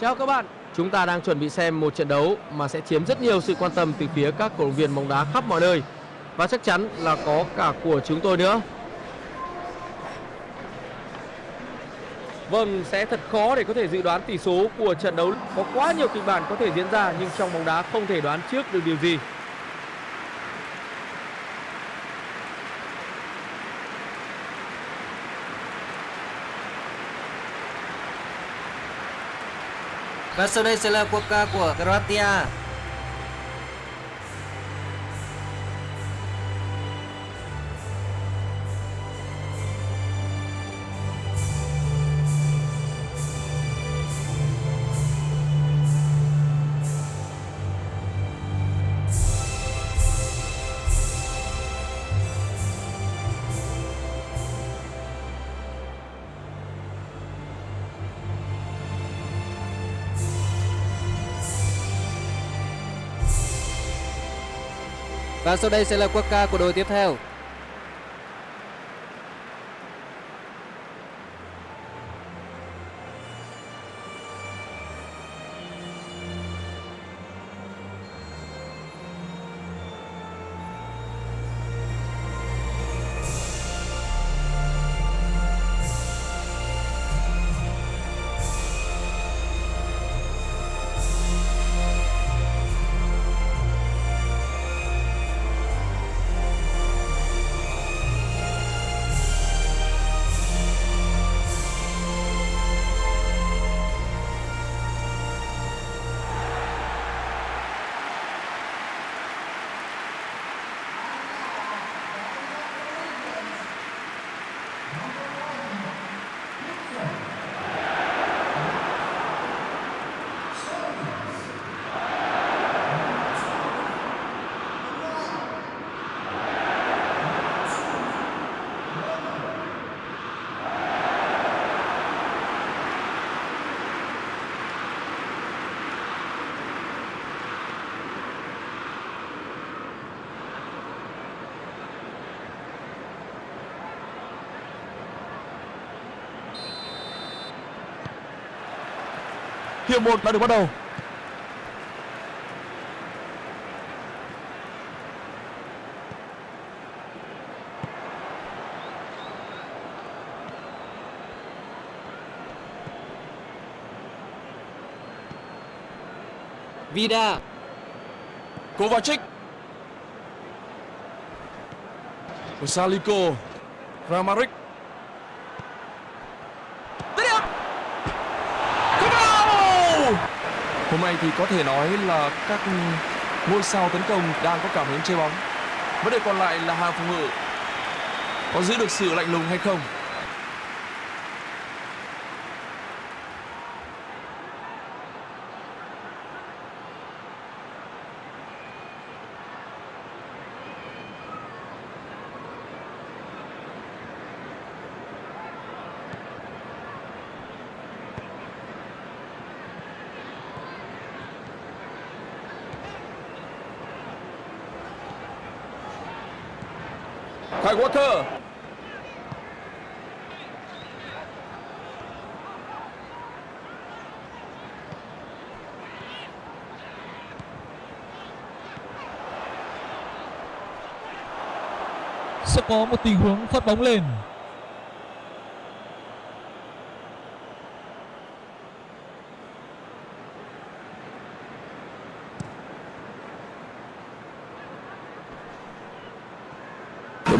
Chào các bạn, chúng ta đang chuẩn bị xem một trận đấu mà sẽ chiếm rất nhiều sự quan tâm từ phía các cổ động viên bóng đá khắp mọi nơi và chắc chắn là có cả của chúng tôi nữa. Vâng, sẽ thật khó để có thể dự đoán tỷ số của trận đấu. Có quá nhiều kịch bản có thể diễn ra nhưng trong bóng đá không thể đoán trước được điều gì. Và sau đây sẽ là quốc ca của Croatia. Và sau đây sẽ là quốc ca của đội tiếp theo. Hiệp 1 đã được bắt đầu. Vida. Kovacic. Saliko. Kramaric. Tới điểm. Không vào. Hôm nay thì có thể nói là các ngôi sao tấn công đang có cảm hứng chơi bóng. Vấn đề còn lại là hàng phòng ngự có giữ được sự lạnh lùng hay không. Kai Walker. sẽ có một tình huống phát bóng lên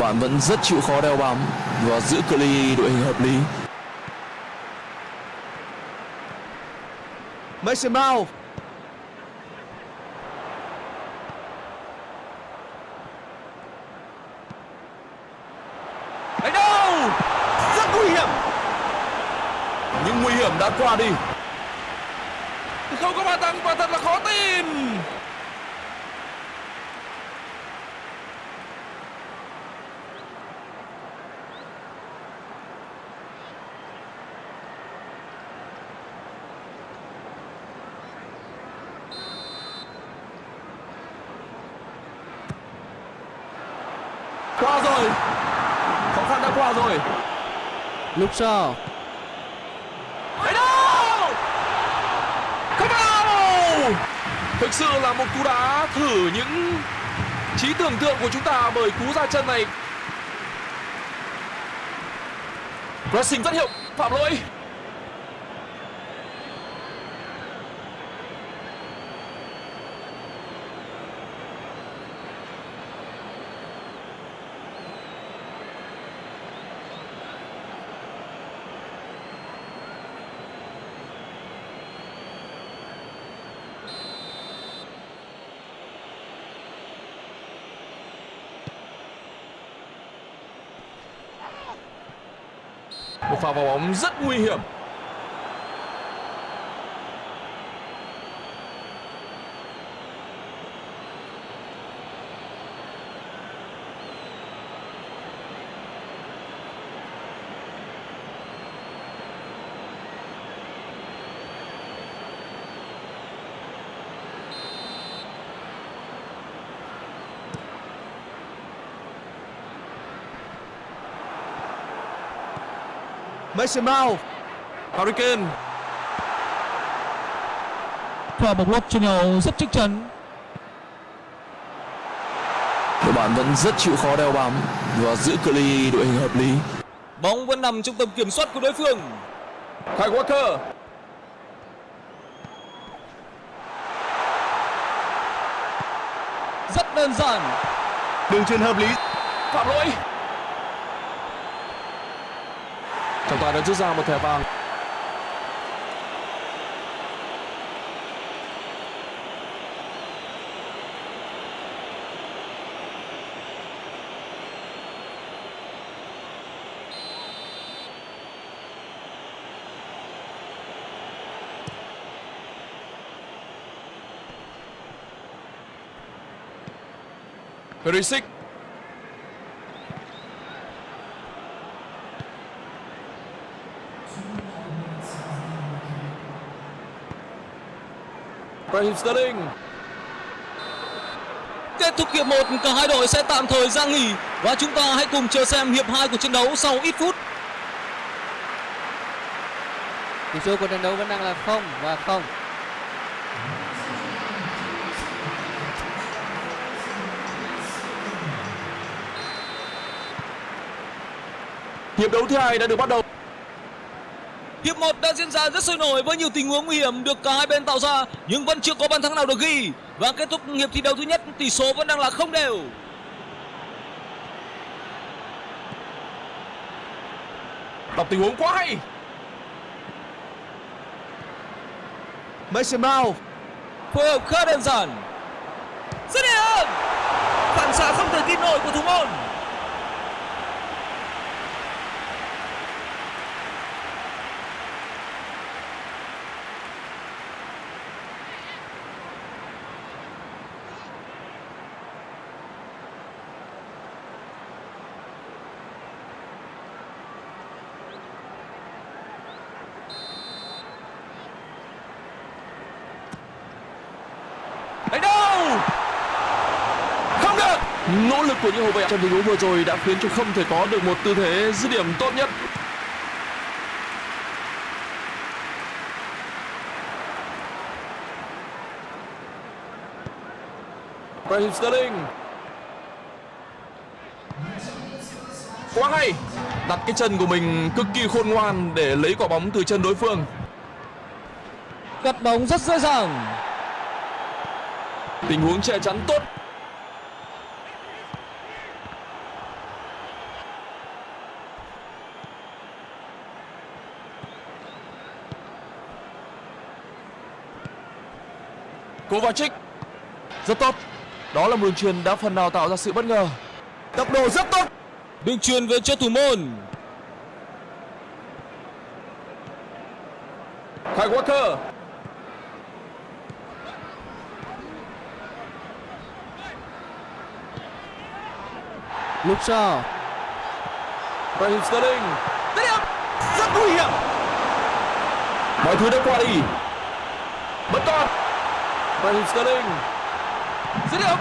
bạn vẫn rất chịu khó đeo bám và giữ cự ly đội hình hợp lý. Mason Mount. Đánh đâu? Rất nguy hiểm. Nhưng nguy hiểm đã qua đi. Không có bàn thắng và thật là khó tin. rồi. Khó khăn đã qua rồi. Lúc sau Thực sự là một cú đá thử những trí tưởng tượng của chúng ta bởi cú ra chân này. Pressing rất hiệu, phạm lỗi. Pha vào bóng rất nguy hiểm. Mason Mount Harry Kane Pha bóng lót trên nhau rất chắc chắn. Đội bạn vẫn rất chịu khó đeo bám và giữ cự ly đội hình hợp lý. Bóng vẫn nằm trong tầm kiểm soát của đối phương. Kyle Walker Rất đơn giản. đường truyền hợp lý phạm lỗi. Và đã rút ra một thẻ vàng. Perisic Raheem Sterling Kết thúc hiệp 1, cả hai đội sẽ tạm thời ra nghỉ và chúng ta hãy cùng chờ xem hiệp 2 của trận đấu sau ít phút. tỷ số của trận đấu vẫn đang là không và không Hiệp đấu thứ hai đã được bắt đầu. Hiệp 1 đã diễn ra rất sôi nổi với nhiều tình huống nguy hiểm được cả hai bên tạo ra nhưng vẫn chưa có bàn thắng nào được ghi. Và kết thúc hiệp thi đấu thứ nhất tỷ số vẫn đang là không đều. Đọc tình huống quá hay. Mason Mount Phối hợp khá đơn giản. Dứt điểm! Phản xạ không thể tin nổi của thủ môn. Đánh đâu? Không được. Nỗ lực của những hậu vệ trong tình huống vừa rồi đã khiến cho không thể có được một tư thế dứt điểm tốt nhất. Raheem Sterling. Quá hay Đặt cái chân của mình cực kỳ khôn ngoan để lấy quả bóng từ chân đối phương. Cắt bóng rất dễ dàng. Tình huống che chắn tốt Kovacic Rất tốt. Đó là một đường truyền đã phần nào tạo ra sự bất ngờ. Tốc độ rất tốt. Đường truyền về cho thủ môn. Kyle Walker Luke Shaw Raheem Sterling. Dứt điểm Rất nguy hiểm. Mọi thứ đã qua đi. Vẫn còn Raheem Sterling Dứt điểm.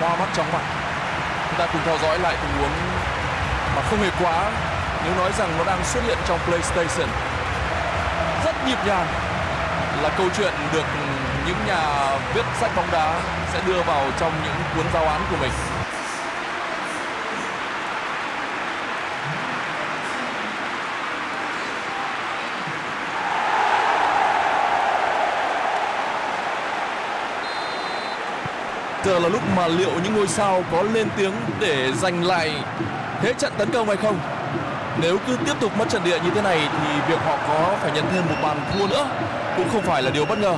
Hoa mắt chóng mặt. Chúng ta cùng theo dõi lại tình huống mà không hề quá. Nếu nói rằng nó đang xuất hiện trong PlayStation. Rất nhịp nhàng là câu chuyện được những nhà viết sách bóng đá sẽ đưa vào trong những cuốn giáo án của mình. Giờ là lúc mà liệu những ngôi sao có lên tiếng để giành lại thế trận tấn công hay không? Nếu cứ tiếp tục mất trận địa như thế này thì việc họ có phải nhận thêm một bàn thua nữa cũng không phải là điều bất ngờ.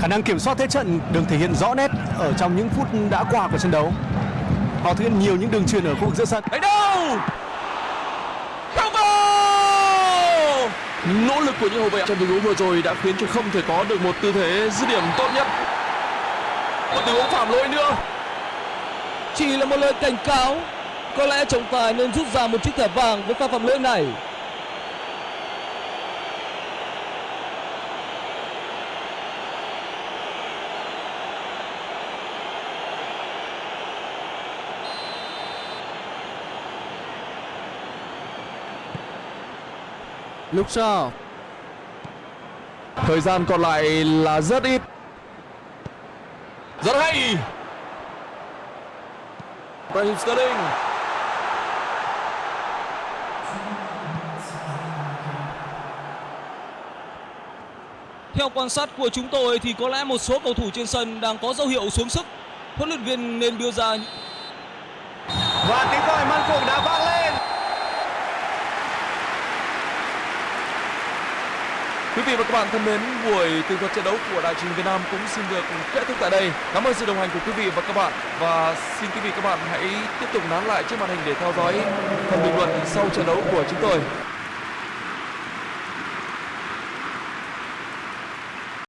Khả năng kiểm soát thế trận được thể hiện rõ nét ở trong những phút đã qua của trận đấu. Họ thực hiện nhiều những đường truyền ở khu vực giữa sân. Đánh đâu? Combo! Nỗ lực của những hậu vệ trong tình huống vừa rồi đã khiến cho không thể có được một tư thế dứt điểm tốt nhất. Một tình huống phạm lỗi nữa. Chỉ là một lời cảnh cáo. Có lẽ trọng tài nên rút ra một chiếc thẻ vàng với pha phạm lỗi này. lúc sau Thời gian còn lại là rất ít. Rất hay. Raheem Sterling. Theo quan sát của chúng tôi thì có lẽ một số cầu thủ trên sân đang có dấu hiệu xuống sức. Huấn luyện viên nên đưa ra Và tiếng còi man cuộc đã vang lên. Quý vị và các bạn thân mến, buổi tường thuật trận đấu của Đài truyền Việt Nam cũng xin được kết thúc tại đây. Cảm ơn sự đồng hành của quý vị và các bạn và xin quý vị các bạn hãy tiếp tục nán lại trước màn hình để theo dõi phần bình luận sau trận đấu của chúng tôi.